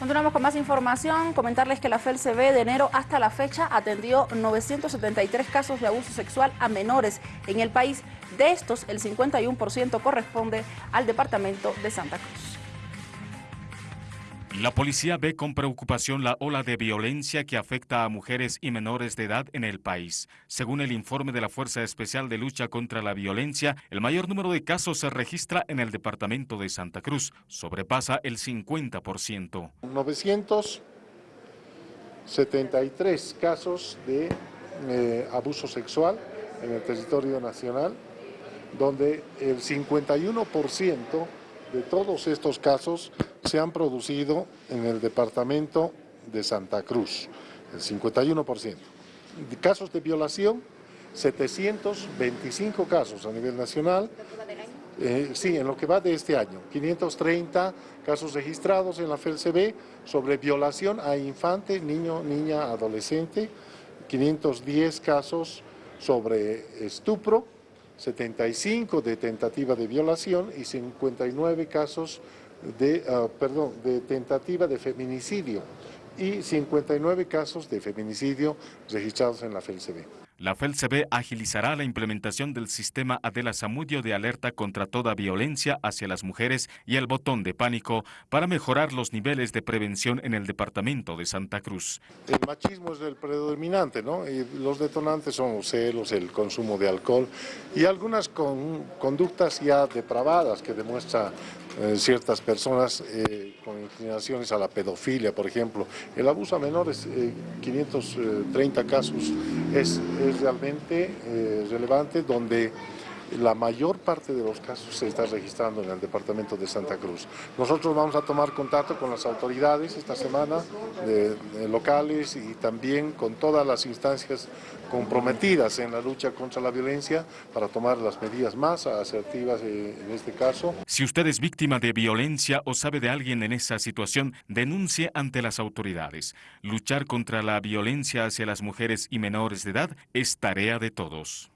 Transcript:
Continuamos con más información. Comentarles que la FELCB de enero hasta la fecha atendió 973 casos de abuso sexual a menores en el país. De estos, el 51% corresponde al departamento de Santa Cruz. La policía ve con preocupación la ola de violencia que afecta a mujeres y menores de edad en el país. Según el informe de la Fuerza Especial de Lucha contra la Violencia, el mayor número de casos se registra en el departamento de Santa Cruz, sobrepasa el 50%. 973 casos de eh, abuso sexual en el territorio nacional, donde el 51% de todos estos casos se han producido en el departamento de Santa Cruz, el 51%. De casos de violación, 725 casos a nivel nacional. Eh, sí, en lo que va de este año, 530 casos registrados en la FELCB sobre violación a infante, niño, niña, adolescente, 510 casos sobre estupro, 75 de tentativa de violación y 59 casos de, ah, perdón, de tentativa de feminicidio y 59 casos de feminicidio registrados en la FELCB. La FELCB agilizará la implementación del sistema Adela Zamudio de alerta contra toda violencia hacia las mujeres y el botón de pánico para mejorar los niveles de prevención en el departamento de Santa Cruz. El machismo es el predominante, ¿no? Y los detonantes son los celos, el consumo de alcohol y algunas conductas ya depravadas que demuestran eh, ciertas personas eh, con inclinaciones a la pedofilia, por ejemplo. El abuso a menores, 530 eh, casos, es, es realmente relevante donde la mayor parte de los casos se está registrando en el departamento de Santa Cruz. Nosotros vamos a tomar contacto con las autoridades esta semana, locales y también con todas las instancias comprometidas en la lucha contra la violencia para tomar las medidas más asertivas eh, en este caso. Si usted es víctima de violencia o sabe de alguien en esa situación, denuncie ante las autoridades. Luchar contra la violencia hacia las mujeres y menores de edad es tarea de todos.